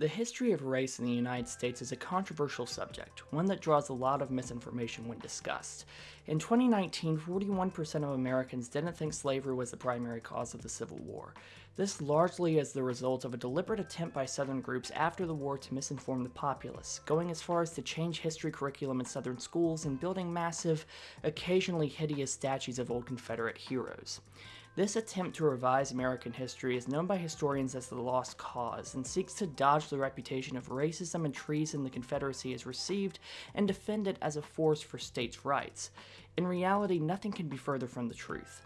The history of race in the United States is a controversial subject, one that draws a lot of misinformation when discussed. In 2019, 41% of Americans didn't think slavery was the primary cause of the Civil War. This largely is the result of a deliberate attempt by Southern groups after the war to misinform the populace, going as far as to change history curriculum in Southern schools and building massive, occasionally hideous statues of old Confederate heroes. This attempt to revise American history is known by historians as the Lost Cause and seeks to dodge the reputation of racism and treason the Confederacy has received and defend it as a force for states' rights. In reality, nothing can be further from the truth.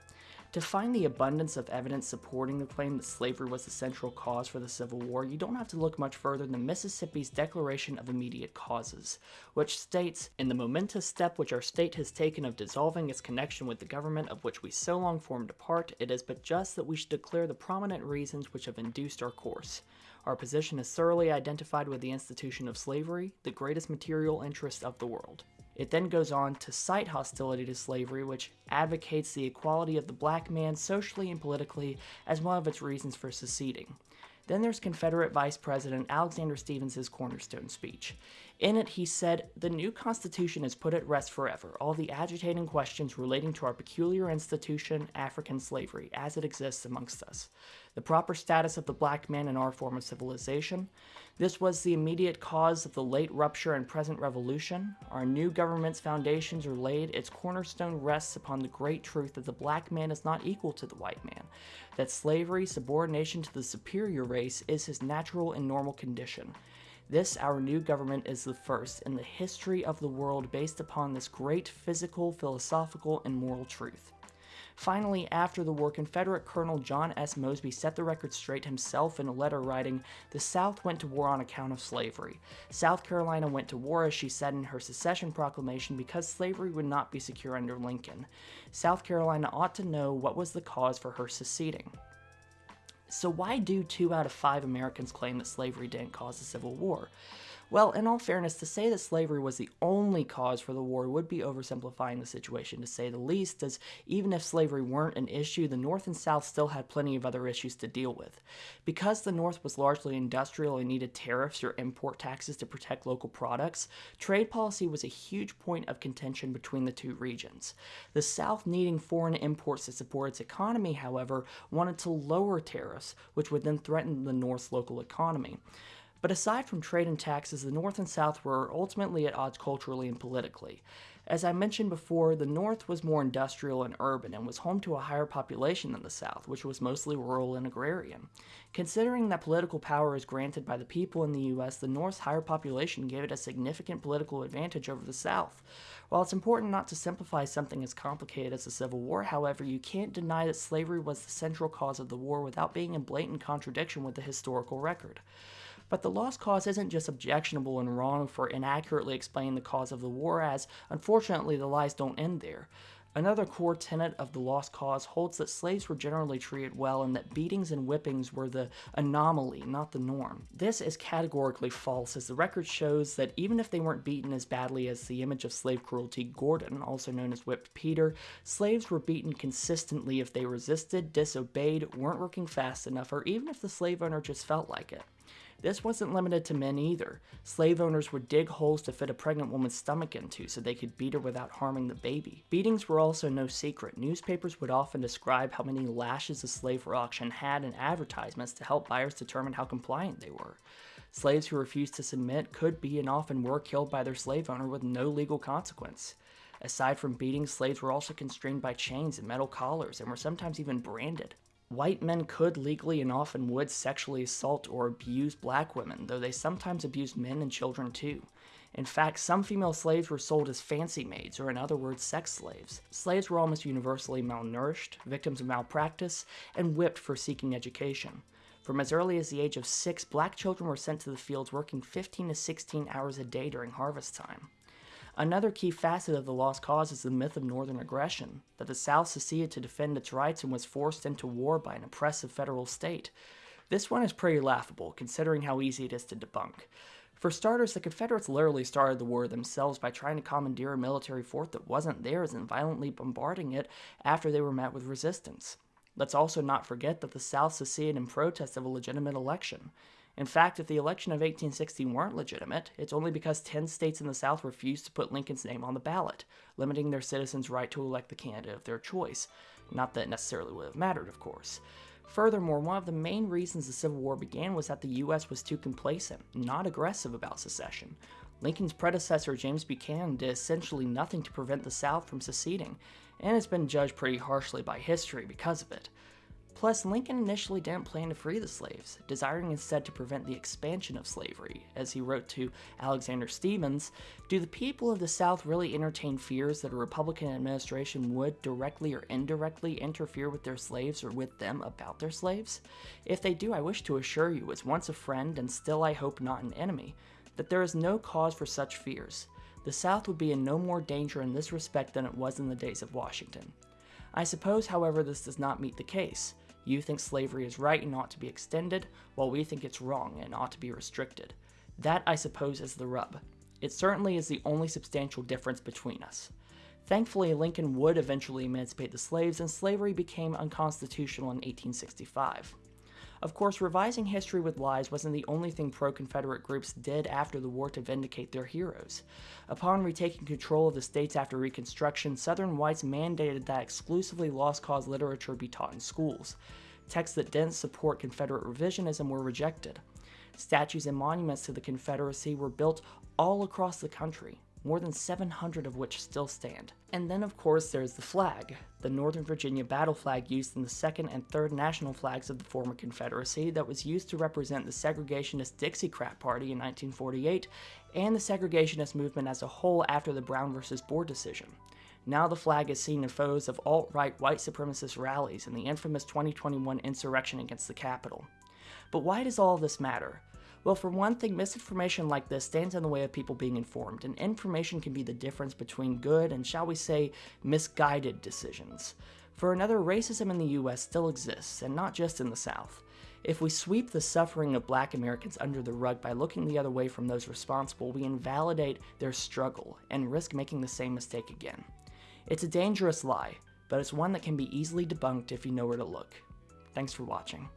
To find the abundance of evidence supporting the claim that slavery was the central cause for the Civil War, you don't have to look much further than Mississippi's Declaration of Immediate Causes, which states, In the momentous step which our state has taken of dissolving its connection with the government of which we so long formed a part, it is but just that we should declare the prominent reasons which have induced our course. Our position is thoroughly identified with the institution of slavery, the greatest material interest of the world. It then goes on to cite hostility to slavery, which advocates the equality of the black man socially and politically as one of its reasons for seceding. Then there's Confederate Vice President Alexander Stephens' cornerstone speech. In it, he said, The new Constitution is put at rest forever all the agitating questions relating to our peculiar institution, African slavery, as it exists amongst us, the proper status of the black man in our form of civilization. This was the immediate cause of the late rupture and present revolution. Our new government's foundations are laid, its cornerstone rests upon the great truth that the black man is not equal to the white man, that slavery, subordination to the superior race, is his natural and normal condition this, our new government, is the first in the history of the world based upon this great physical, philosophical, and moral truth. Finally, after the war, Confederate Colonel John S. Mosby set the record straight himself in a letter writing, The South went to war on account of slavery. South Carolina went to war, as she said in her secession proclamation, because slavery would not be secure under Lincoln. South Carolina ought to know what was the cause for her seceding. So why do two out of five Americans claim that slavery didn't cause the Civil War? Well, in all fairness, to say that slavery was the only cause for the war would be oversimplifying the situation to say the least, as even if slavery weren't an issue, the North and South still had plenty of other issues to deal with. Because the North was largely industrial and needed tariffs or import taxes to protect local products, trade policy was a huge point of contention between the two regions. The South, needing foreign imports to support its economy, however, wanted to lower tariffs, which would then threaten the North's local economy. But aside from trade and taxes, the North and South were ultimately at odds culturally and politically. As I mentioned before, the North was more industrial and urban and was home to a higher population than the South, which was mostly rural and agrarian. Considering that political power is granted by the people in the U.S., the North's higher population gave it a significant political advantage over the South. While it's important not to simplify something as complicated as the Civil War, however, you can't deny that slavery was the central cause of the war without being in blatant contradiction with the historical record. But the lost cause isn't just objectionable and wrong for inaccurately explaining the cause of the war, as unfortunately the lies don't end there. Another core tenet of the lost cause holds that slaves were generally treated well and that beatings and whippings were the anomaly, not the norm. This is categorically false, as the record shows that even if they weren't beaten as badly as the image of slave cruelty Gordon, also known as Whipped Peter, slaves were beaten consistently if they resisted, disobeyed, weren't working fast enough, or even if the slave owner just felt like it. This wasn't limited to men either. Slave owners would dig holes to fit a pregnant woman's stomach into so they could beat her without harming the baby. Beatings were also no secret. Newspapers would often describe how many lashes a slave for auction had in advertisements to help buyers determine how compliant they were. Slaves who refused to submit could be and often were killed by their slave owner with no legal consequence. Aside from beating, slaves were also constrained by chains and metal collars and were sometimes even branded. White men could legally and often would sexually assault or abuse black women, though they sometimes abused men and children too. In fact, some female slaves were sold as fancy maids, or in other words, sex slaves. Slaves were almost universally malnourished, victims of malpractice, and whipped for seeking education. From as early as the age of six, black children were sent to the fields working 15 to 16 hours a day during harvest time. Another key facet of the lost cause is the myth of northern aggression, that the South seceded to defend its rights and was forced into war by an oppressive federal state. This one is pretty laughable, considering how easy it is to debunk. For starters, the Confederates literally started the war themselves by trying to commandeer a military fort that wasn't theirs and violently bombarding it after they were met with resistance. Let's also not forget that the South seceded in protest of a legitimate election. In fact, if the election of 1860 weren't legitimate, it's only because 10 states in the South refused to put Lincoln's name on the ballot, limiting their citizens' right to elect the candidate of their choice. Not that it necessarily would have mattered, of course. Furthermore, one of the main reasons the Civil War began was that the U.S. was too complacent, not aggressive about secession. Lincoln's predecessor, James Buchanan, did essentially nothing to prevent the South from seceding, and has been judged pretty harshly by history because of it. Plus, Lincoln initially didn't plan to free the slaves, desiring instead to prevent the expansion of slavery. As he wrote to Alexander Stephens, Do the people of the South really entertain fears that a Republican administration would, directly or indirectly, interfere with their slaves or with them about their slaves? If they do, I wish to assure you, as once a friend and still I hope not an enemy, that there is no cause for such fears. The South would be in no more danger in this respect than it was in the days of Washington. I suppose, however, this does not meet the case. You think slavery is right and ought to be extended, while we think it's wrong and ought to be restricted. That, I suppose, is the rub. It certainly is the only substantial difference between us. Thankfully, Lincoln would eventually emancipate the slaves, and slavery became unconstitutional in 1865. Of course, revising history with lies wasn't the only thing pro Confederate groups did after the war to vindicate their heroes. Upon retaking control of the states after Reconstruction, Southern whites mandated that exclusively Lost Cause literature be taught in schools. Texts that didn't support Confederate revisionism were rejected. Statues and monuments to the Confederacy were built all across the country more than 700 of which still stand. And then of course there's the flag, the Northern Virginia battle flag used in the second and third national flags of the former Confederacy that was used to represent the segregationist Dixiecrat Party in 1948 and the segregationist movement as a whole after the Brown versus Board decision. Now the flag is seen in photos of alt-right white supremacist rallies and the infamous 2021 insurrection against the Capitol. But why does all this matter? Well, for one thing, misinformation like this stands in the way of people being informed, and information can be the difference between good and, shall we say, misguided decisions. For another, racism in the US still exists, and not just in the South. If we sweep the suffering of black Americans under the rug by looking the other way from those responsible, we invalidate their struggle and risk making the same mistake again. It's a dangerous lie, but it's one that can be easily debunked if you know where to look. Thanks for watching.